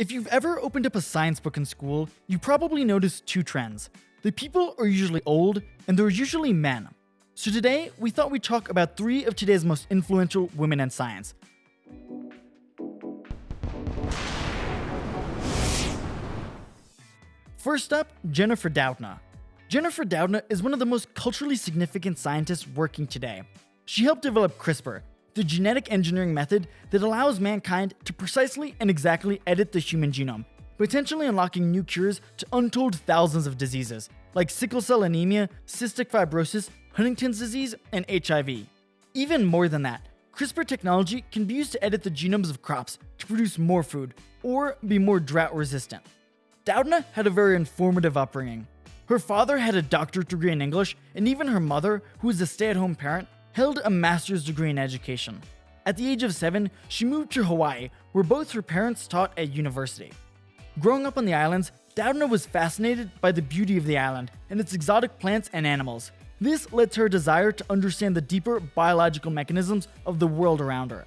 If you've ever opened up a science book in school, you probably noticed two trends. The people are usually old, and they're usually men. So today, we thought we'd talk about three of today's most influential women in science. First up, Jennifer Doudna. Jennifer Doudna is one of the most culturally significant scientists working today. She helped develop CRISPR, the genetic engineering method that allows mankind to precisely and exactly edit the human genome, potentially unlocking new cures to untold thousands of diseases, like sickle cell anemia, cystic fibrosis, Huntington's disease, and HIV. Even more than that, CRISPR technology can be used to edit the genomes of crops to produce more food, or be more drought resistant. Doudna had a very informative upbringing. Her father had a doctorate degree in English, and even her mother, who was a stay at home parent, held a master's degree in education. At the age of seven, she moved to Hawaii, where both her parents taught at university. Growing up on the islands, Doudna was fascinated by the beauty of the island and its exotic plants and animals. This led to her desire to understand the deeper biological mechanisms of the world around her.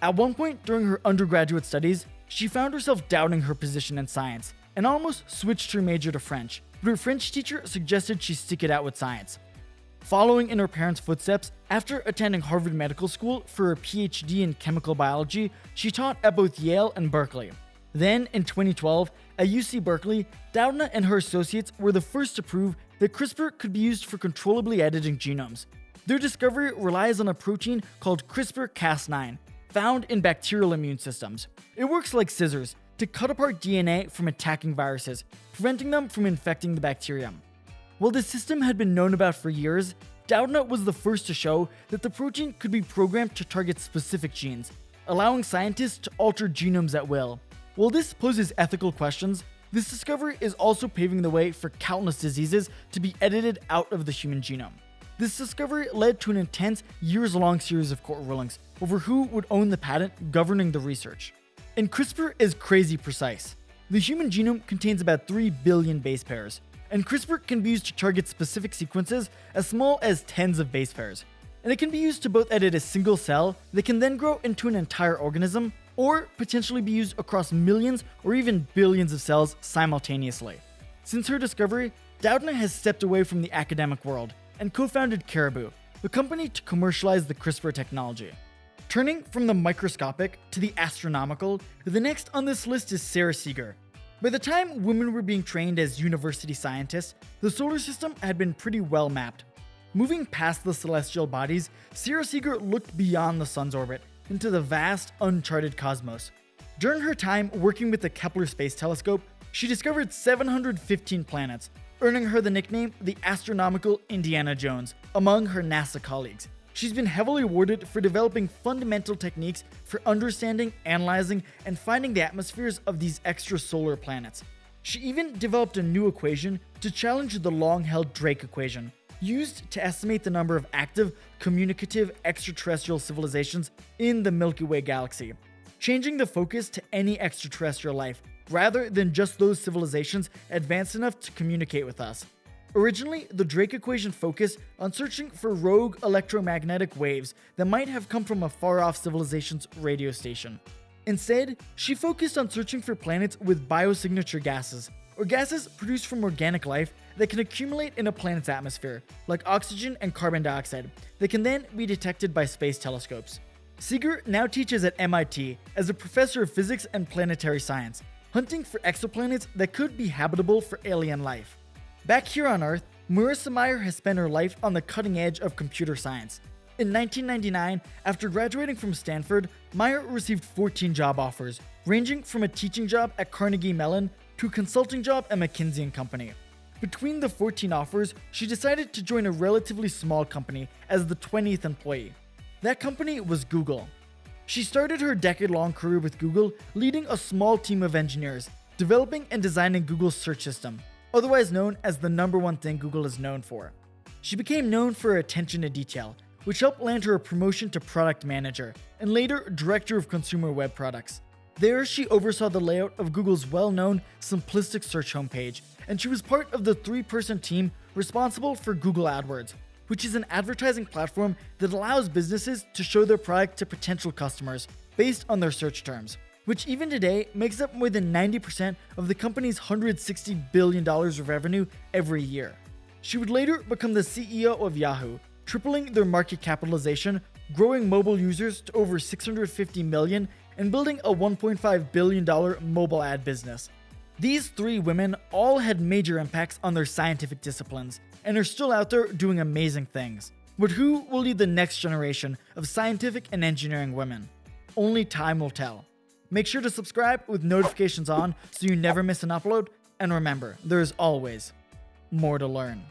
At one point during her undergraduate studies, she found herself doubting her position in science and almost switched her major to French, but her French teacher suggested she stick it out with science. Following in her parents' footsteps, after attending Harvard Medical School for a PhD in chemical biology, she taught at both Yale and Berkeley. Then, in 2012, at UC Berkeley, Doudna and her associates were the first to prove that CRISPR could be used for controllably editing genomes. Their discovery relies on a protein called CRISPR-Cas9, found in bacterial immune systems. It works like scissors to cut apart DNA from attacking viruses, preventing them from infecting the bacterium. While this system had been known about for years, Doudna was the first to show that the protein could be programmed to target specific genes, allowing scientists to alter genomes at will. While this poses ethical questions, this discovery is also paving the way for countless diseases to be edited out of the human genome. This discovery led to an intense, years long series of court rulings over who would own the patent governing the research. And CRISPR is crazy precise. The human genome contains about 3 billion base pairs, and CRISPR can be used to target specific sequences as small as tens of base pairs. And it can be used to both edit a single cell that can then grow into an entire organism, or potentially be used across millions or even billions of cells simultaneously. Since her discovery, Doudna has stepped away from the academic world and co-founded Caribou, the company to commercialize the CRISPR technology. Turning from the microscopic to the astronomical, the next on this list is Sarah Seager, by the time women were being trained as university scientists, the solar system had been pretty well mapped. Moving past the celestial bodies, Sarah Seager looked beyond the sun's orbit into the vast, uncharted cosmos. During her time working with the Kepler Space Telescope, she discovered 715 planets, earning her the nickname the Astronomical Indiana Jones among her NASA colleagues. She's been heavily awarded for developing fundamental techniques for understanding, analyzing, and finding the atmospheres of these extrasolar planets. She even developed a new equation to challenge the long held Drake equation, used to estimate the number of active, communicative extraterrestrial civilizations in the Milky Way galaxy, changing the focus to any extraterrestrial life rather than just those civilizations advanced enough to communicate with us. Originally, the Drake equation focused on searching for rogue electromagnetic waves that might have come from a far off civilization's radio station. Instead, she focused on searching for planets with biosignature gases, or gases produced from organic life that can accumulate in a planet's atmosphere, like oxygen and carbon dioxide, that can then be detected by space telescopes. Seager now teaches at MIT as a professor of physics and planetary science, hunting for exoplanets that could be habitable for alien life. Back here on Earth, Marissa Mayer has spent her life on the cutting edge of computer science. In 1999, after graduating from Stanford, Mayer received 14 job offers, ranging from a teaching job at Carnegie Mellon to a consulting job at McKinsey & Company. Between the 14 offers, she decided to join a relatively small company as the 20th employee. That company was Google. She started her decade-long career with Google, leading a small team of engineers, developing and designing Google's search system, otherwise known as the number one thing Google is known for. She became known for her attention to detail, which helped land her a promotion to product manager and later director of consumer web products. There, she oversaw the layout of Google's well known simplistic search homepage, and she was part of the three person team responsible for Google AdWords, which is an advertising platform that allows businesses to show their product to potential customers based on their search terms. Which even today makes up more than 90% of the company's $160 billion of revenue every year. She would later become the CEO of Yahoo, tripling their market capitalization, growing mobile users to over 650 million, and building a $1.5 billion mobile ad business. These three women all had major impacts on their scientific disciplines and are still out there doing amazing things. But who will lead the next generation of scientific and engineering women? Only time will tell. Make sure to subscribe with notifications on so you never miss an upload, and remember, there is always more to learn.